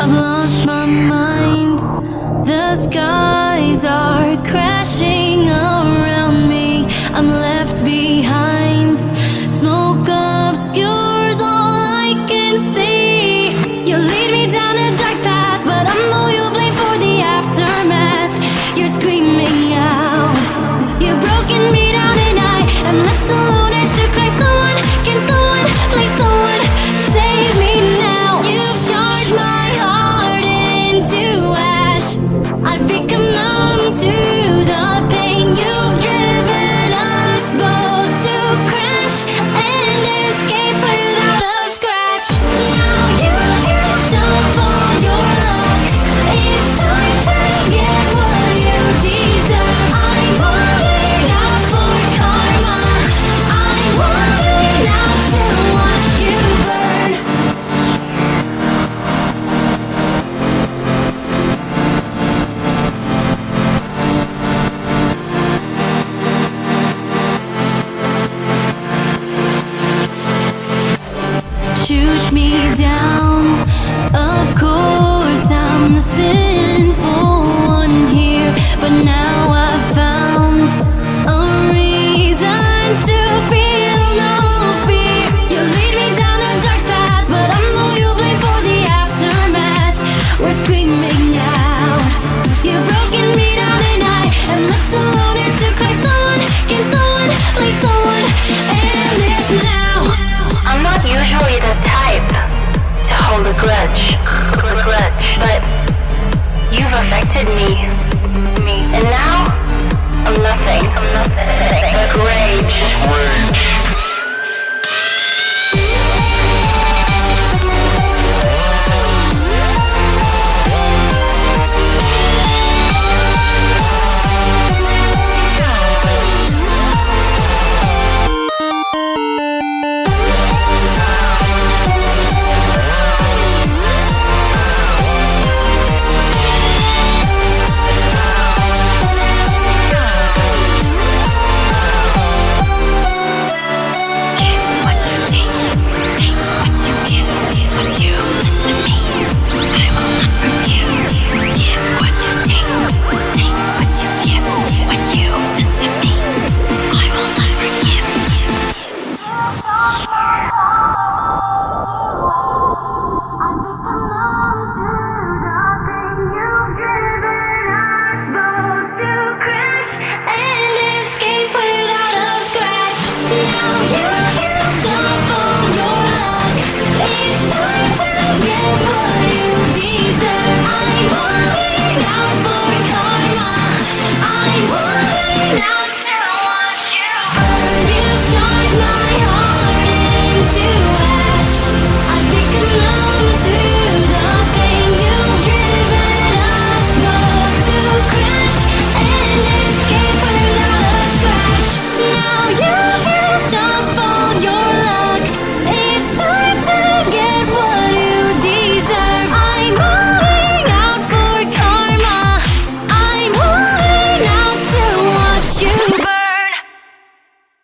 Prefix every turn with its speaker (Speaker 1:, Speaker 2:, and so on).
Speaker 1: I've lost my mind. The skies are crashing. me down. Of course I'm the sinful one here But now I've found a reason to feel no fear. You lead me down a dark path But I'm who you blame for the aftermath. We're screaming out. You've broken me down and I am left
Speaker 2: grudge, grudge, but you've affected me.
Speaker 1: Oh, my God.